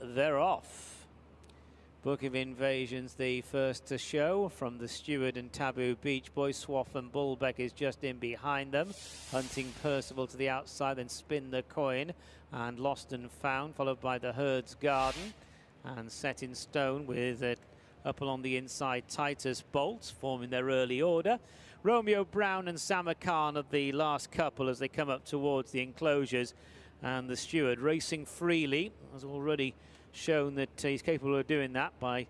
They're off. Book of Invasions, the first to show from the Steward and Taboo Beach Boy. Swaffham Bulbeck is just in behind them. Hunting Percival to the outside, then spin the coin. And Lost and Found, followed by the Herd's Garden. And Set in Stone with it up along the inside Titus Bolt forming their early order. Romeo Brown and Samarkand are the last couple as they come up towards the enclosures and the steward racing freely has already shown that he's capable of doing that by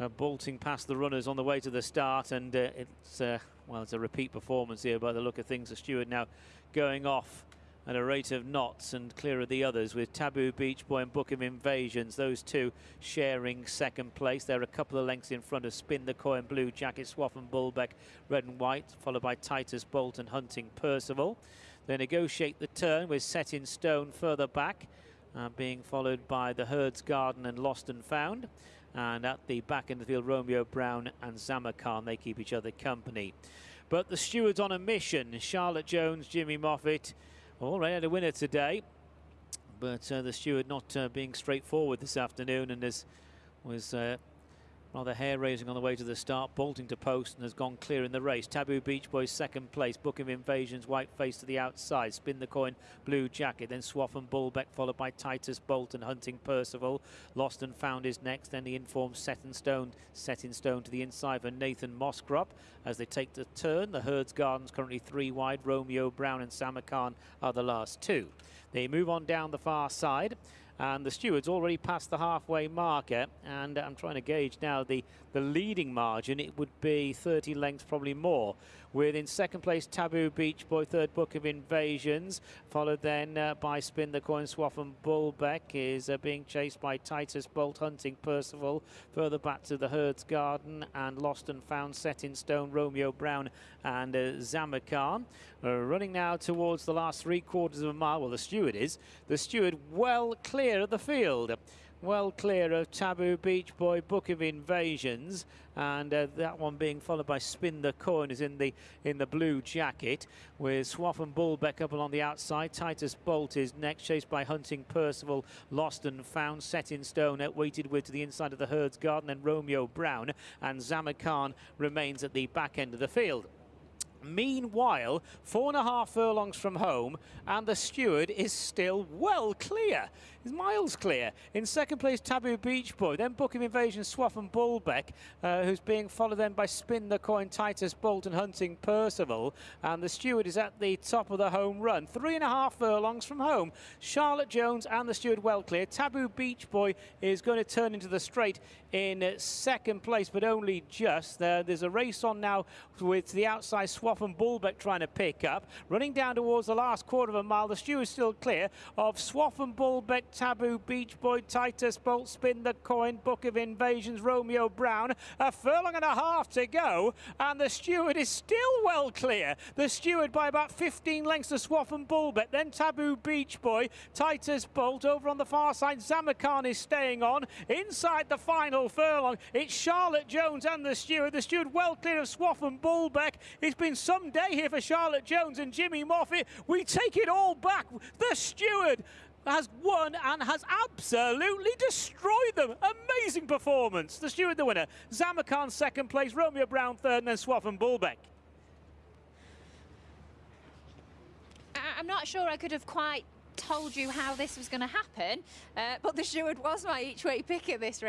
uh, bolting past the runners on the way to the start and uh, it's uh, well it's a repeat performance here by the look of things the steward now going off at a rate of knots and clear of the others with Taboo Beach Boy and Book of Invasions. Those two sharing second place. They're a couple of lengths in front of Spin the Coin, Blue Jacket, Swaffham Bulbeck, Red and White, followed by Titus Bolt and Hunting Percival. They negotiate the turn with Set in Stone further back. Uh, being followed by the Herd's Garden and Lost and Found. And at the back end of the field, Romeo Brown and Samarkand, they keep each other company. But the stewards on a mission, Charlotte Jones, Jimmy Moffatt, Already had a winner today, but uh, the steward not uh, being straightforward this afternoon and as was Rather hair-raising on the way to the start, bolting to post and has gone clear in the race. Taboo Beach Boys second place, Book of Invasions, white face to the outside, spin the coin, blue jacket, then Swaffham Bulbeck followed by Titus Bolt and Hunting Percival. Lost and Found is next, then the informed Set in Stone, Set in Stone to the inside for Nathan Moscrop as they take the turn. The Herd's Gardens currently three wide, Romeo Brown and Samarkand are the last two. They move on down the far side and the stewards already passed the halfway marker and I'm trying to gauge now the the leading margin. It would be 30 lengths probably more. With in second place Taboo Beach Boy third book of invasions followed then uh, by Spin the Coin Swaffham Bulbeck is uh, being chased by Titus Bolt Hunting Percival further back to the Herd's Garden and Lost and Found Set in Stone Romeo Brown and uh, Samarkand uh, running now towards the last three quarters of a mile well the steward is the steward well clear clear of the field. Well clear of Taboo Beach Boy Book of Invasions and uh, that one being followed by Spin the Coin is in the in the blue jacket with Swaffham Bulbeck up along the outside. Titus Bolt is next chased by Hunting Percival Lost and Found set in stone weighted with to the inside of the Herd's Garden and Romeo Brown and Samarkand remains at the back end of the field. Meanwhile, four and a half furlongs from home, and the steward is still well clear. He's miles clear. In second place, Taboo Beach Boy, then Book of Invasion, Swaffham Bulbeck, uh, who's being followed then by Spin the Coin, Titus Bolton, Hunting Percival, and the steward is at the top of the home run. Three and a half furlongs from home. Charlotte Jones and the steward well clear. Taboo Beach Boy is going to turn into the straight in second place, but only just. There, there's a race on now with the outside Swaff Swaffham Bulbeck trying to pick up. Running down towards the last quarter of a mile, the stew is still clear of Swaffham Bulbeck, Taboo, Beach Boy, Titus, Bolt, Spin the Coin, Book of Invasions, Romeo Brown. A furlong and a half to go, and the steward is still well clear. The steward by about 15 lengths to Swaffham Bulbeck, then Taboo, Beach Boy, Titus, Bolt over on the far side. Samarkand is staying on. Inside the final furlong, it's Charlotte Jones and the steward. The steward well clear of Swaffham Bulbeck. It's been some day here for Charlotte Jones and Jimmy Moffatt. We take it all back. The steward has won and has absolutely destroyed them. Amazing performance. The steward the winner. Samarkand second place, Romeo Brown third, and then Swaffham Bulbeck. I'm not sure I could have quite told you how this was going to happen, uh, but the steward was my each way pick at this race.